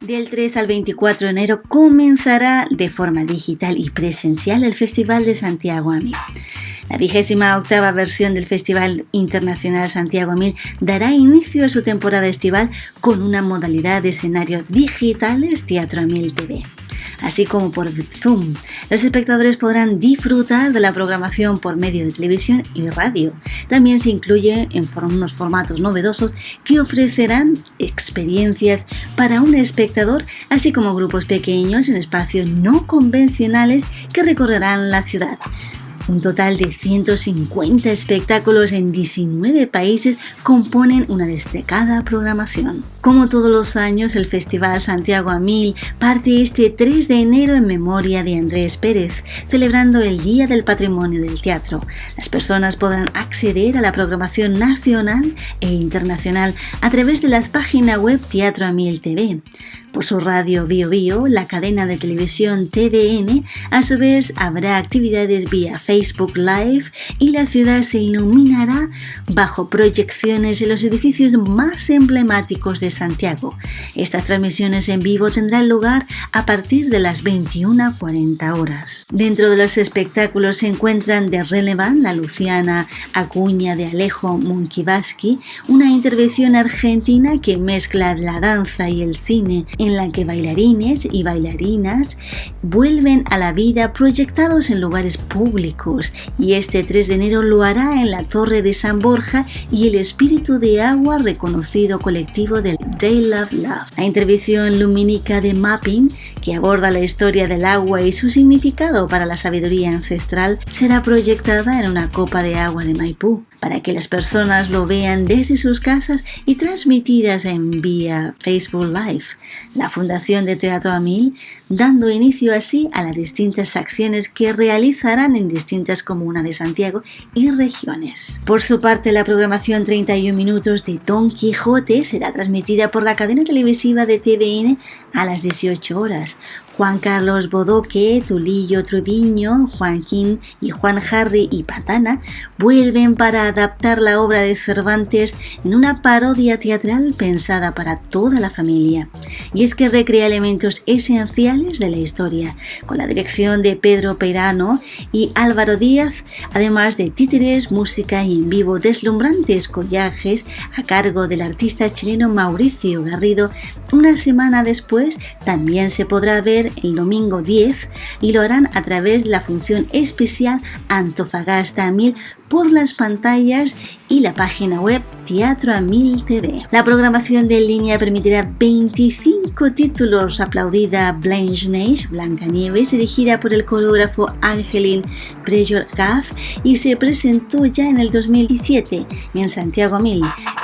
Del 3 al 24 de enero comenzará de forma digital y presencial el Festival de Santiago a Mil. La vigésima octava versión del Festival Internacional Santiago a Mil dará inicio a su temporada estival con una modalidad de escenario digitales Teatro a Mil TV así como por Zoom. Los espectadores podrán disfrutar de la programación por medio de televisión y radio. También se incluye en unos formatos novedosos que ofrecerán experiencias para un espectador, así como grupos pequeños en espacios no convencionales que recorrerán la ciudad. Un total de 150 espectáculos en 19 países componen una destacada programación. Como todos los años, el Festival Santiago a Mil parte este 3 de enero en memoria de Andrés Pérez, celebrando el Día del Patrimonio del Teatro. Las personas podrán acceder a la programación nacional e internacional a través de las páginas web Teatro a Mil TV. Por su radio Bio Bio, la cadena de televisión TVN, a su vez habrá actividades vía Facebook Live y la ciudad se iluminará bajo proyecciones en los edificios más emblemáticos de Santiago. Estas transmisiones en vivo tendrán lugar a partir de las 21.40 horas. Dentro de los espectáculos se encuentran de Relevant, la Luciana Acuña de Alejo Monkivaski, una intervención argentina que mezcla la danza y el cine en la que bailarines y bailarinas vuelven a la vida proyectados en lugares públicos y este 3 de enero lo hará en la Torre de San Borja y el Espíritu de Agua reconocido colectivo del Day Love Love. La intervención lumínica de Mapping que aborda la historia del agua y su significado para la sabiduría ancestral será proyectada en una copa de agua de Maipú para que las personas lo vean desde sus casas y transmitidas en vía Facebook Live. La Fundación de Teatro Amil dando inicio así a las distintas acciones que realizarán en distintas comunas de Santiago y regiones. Por su parte, la programación 31 minutos de Don Quijote será transmitida por la cadena televisiva de TVN a las 18 horas. Juan Carlos Bodoque, Tulillo Trubiño, Joaquín y Juan Harry y Patana vuelven para adaptar la obra de Cervantes en una parodia teatral pensada para toda la familia. Y es que recrea elementos esenciales de la historia, con la dirección de Pedro Perano y Álvaro Díaz, además de títeres, música y en vivo deslumbrantes collajes a cargo del artista chileno Mauricio Garrido. Una semana después también se podrá ver el domingo 10 y lo harán a través de la función especial Antofagasta 1000 por las pantallas y la página web Teatro a 1000 TV. La programación de línea permitirá 25 títulos aplaudida Blanche Neige, Blanca Nieves, dirigida por el coreógrafo Angelin Gaff y se presentó ya en el 2017 en Santiago 1000.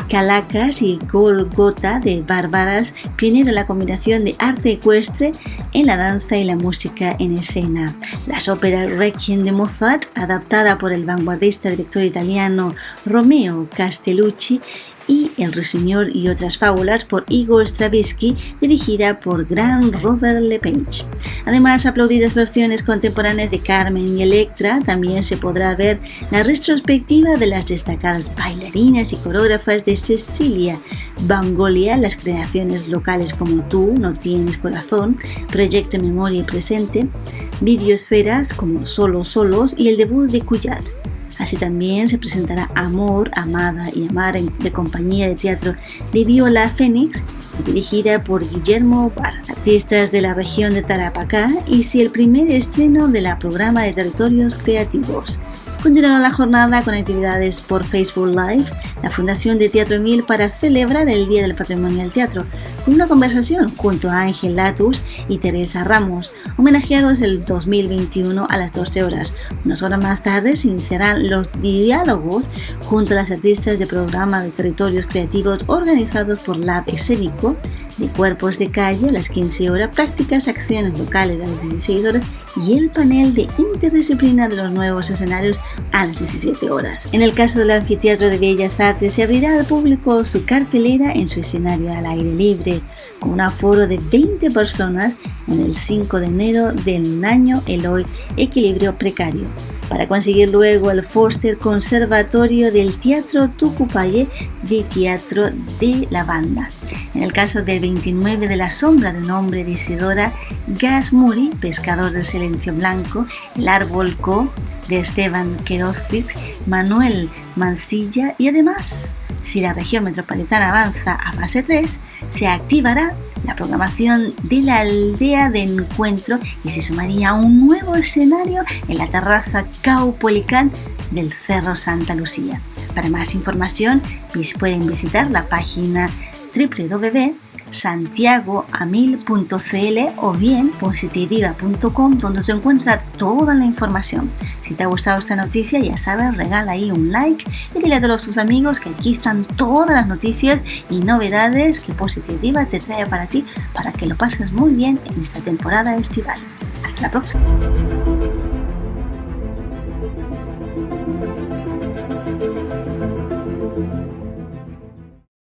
Calacas y Golgota de Bárbaras, pionera la combinación de arte ecuestre en la danza y la música en escena. Las óperas Requiem de Mozart, adaptada por el vanguardista director italiano Romeo Castellucci y El Ruiseñor y otras fábulas por Igor Stravinsky, dirigida por Gran Robert Lepage. Además, aplaudidas versiones contemporáneas de Carmen y Electra, también se podrá ver la retrospectiva de las destacadas bailarinas y coreógrafas de Cecilia Bangolia, las creaciones locales como Tú, No Tienes Corazón, Proyecto Memoria y Presente, videosferas como Solo Solos y el debut de Cuyat. Así también se presentará Amor, Amada y Amar de compañía de teatro de Viola Fénix, dirigida por Guillermo Bar, artistas de la región de Tarapacá, y si el primer estreno de la programa de territorios creativos. Continuará la jornada con actividades por Facebook Live, la Fundación de Teatro Mil para celebrar el Día del Patrimonio del Teatro, con una conversación junto a Ángel Latus y Teresa Ramos, homenajeados el 2021 a las 12 horas. Unas horas más tarde se iniciarán los diálogos junto a las artistas de programa de territorios creativos organizados por Lab Escénico, de cuerpos de calle a las 15 horas, prácticas, acciones locales a las 16 horas y el panel de interdisciplina de los nuevos escenarios a las 17 horas. En el caso del Anfiteatro de Bellas Artes se abrirá al público su cartelera en su escenario al aire libre, con un aforo de 20 personas en el 5 de enero del año Eloy Equilibrio Precario. Para conseguir luego el Foster Conservatorio del Teatro Tucupaye de Teatro de la Banda. En el caso del 29 de la sombra de un hombre de Isidora Gasmuri, pescador del silencio blanco, el árbol Co de Esteban Querozquiz, Manuel Mancilla y además, si la región metropolitana avanza a fase 3, se activará la programación de la aldea de encuentro y se sumaría un nuevo escenario en la terraza Caupolicán del Cerro Santa Lucía. Para más información pueden visitar la página www santiagoamil.cl o bien positiviva.com donde se encuentra toda la información. Si te ha gustado esta noticia, ya sabes, regala ahí un like y dile a todos tus amigos que aquí están todas las noticias y novedades que Positiva te trae para ti para que lo pases muy bien en esta temporada estival. Hasta la próxima.